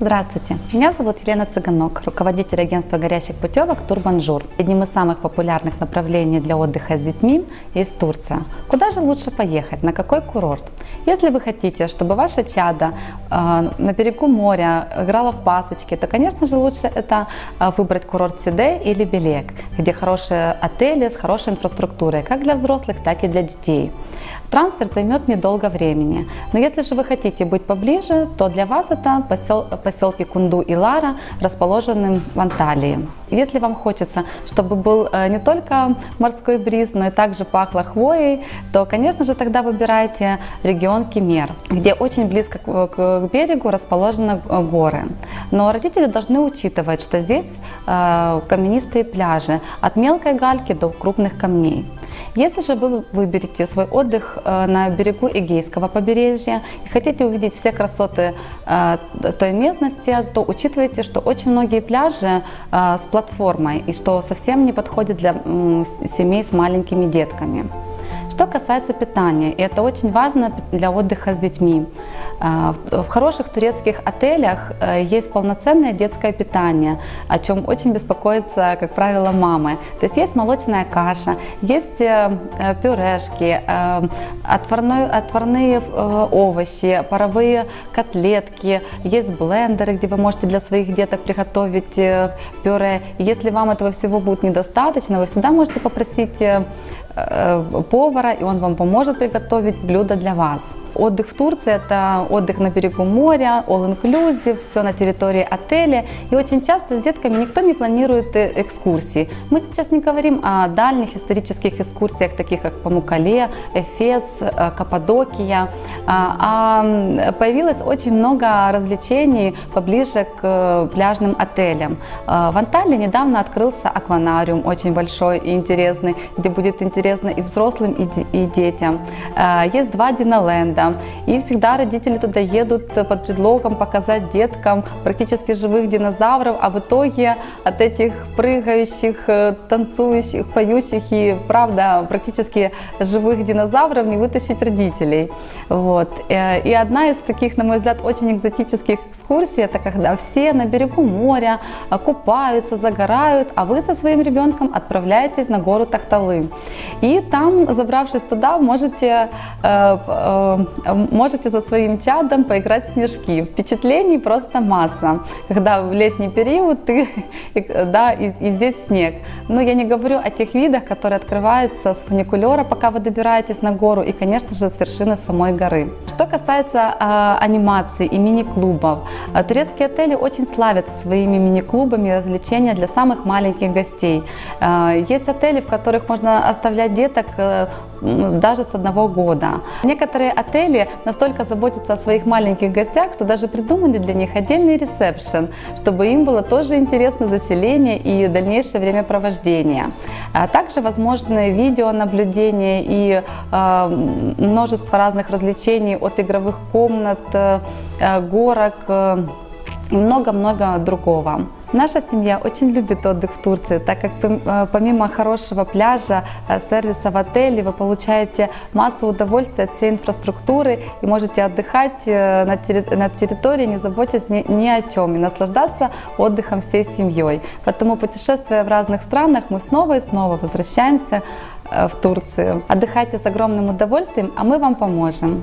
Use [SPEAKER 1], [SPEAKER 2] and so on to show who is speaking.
[SPEAKER 1] Здравствуйте, меня зовут Елена Цыганок, руководитель агентства горящих путевок Турбанжур. Одним из самых популярных направлений для отдыха с детьми есть Турция. Куда же лучше поехать, на какой курорт? Если вы хотите, чтобы ваше чадо э, на берегу моря играло в пасочки, то, конечно же, лучше это э, выбрать курорт Сиде или Белек, где хорошие отели с хорошей инфраструктурой, как для взрослых, так и для детей. Трансфер займет недолго времени, но если же вы хотите быть поближе, то для вас это посел, поселки Кунду и Лара, расположенные в Анталии. Если вам хочется, чтобы был э, не только морской бриз, но и также пахло хвоей, то, конечно же, тогда выбирайте регион Кемер, где очень близко к берегу расположены э, горы. Но родители должны учитывать, что здесь э, каменистые пляжи, от мелкой гальки до крупных камней. Если же вы выберете свой отдых э, на берегу Эгейского побережья и хотите увидеть все красоты э, той местности, то учитывайте, что очень многие пляжи э, с платформой и что совсем не подходит для семей с маленькими детками. Что касается питания, и это очень важно для отдыха с детьми. А, в хороших турецких отелях э, есть полноценное детское питание, о чем очень беспокоятся, как правило, мамы. То есть есть молочная каша, есть э, э, пюрешки, отварной, отварные овощи, паровые котлетки, есть блендеры, где вы можете для своих деток приготовить пюре. Если вам этого всего будет недостаточно, вы всегда можете попросить повара, и он вам поможет приготовить блюдо для вас. Отдых в Турции – это отдых на берегу моря, all-inclusive, все на территории отеля. И очень часто с детками никто не планирует э, экскурсии. Мы сейчас не говорим о дальних исторических экскурсиях, таких как Памукале, Эфес, э, Каппадокия. А, а появилось очень много развлечений поближе к э, пляжным отелям. В Анталии недавно открылся акванариум, очень большой и интересный, где будет интересно и взрослым, и детям. Есть два Диноленда. И всегда родители туда едут под предлогом показать деткам практически живых динозавров, а в итоге от этих прыгающих, э, танцующих, поющих и, правда, практически живых динозавров не вытащить родителей. Вот. Э, и одна из таких, на мой взгляд, очень экзотических экскурсий, это когда все на берегу моря э, купаются, загорают, а вы со своим ребенком отправляетесь на гору Тахталы. И там, забравшись туда, можете можете за своим чадом поиграть в снежки. Впечатлений просто масса. Когда в летний период ты, да, и, и здесь снег. Но я не говорю о тех видах, которые открываются с фуникулера, пока вы добираетесь на гору, и, конечно же, с вершины самой горы. Что касается э, анимации и мини-клубов, э, турецкие отели очень славятся своими мини-клубами развлечения для самых маленьких гостей. Э, есть отели, в которых можно оставлять деток э, даже с одного года. Некоторые отели настолько заботятся о своих маленьких гостях, что даже придумали для них отдельный ресепшн, чтобы им было тоже интересно заселение и дальнейшее времяпровождение. А также возможны видеонаблюдение и э, множество разных развлечений от игровых комнат, э, горок э, много-много другого. Наша семья очень любит отдых в Турции, так как э, помимо хорошего пляжа, э, сервиса в отеле, вы получаете массу удовольствия от всей инфраструктуры и можете отдыхать э, на территории, не заботясь ни, о чем, и наслаждаться отдыхом всей семьей. Поэтому путешествуя в разных странах, мы снова и снова возвращаемся в Турцию. Отдыхайте с огромным удовольствием, а мы вам поможем.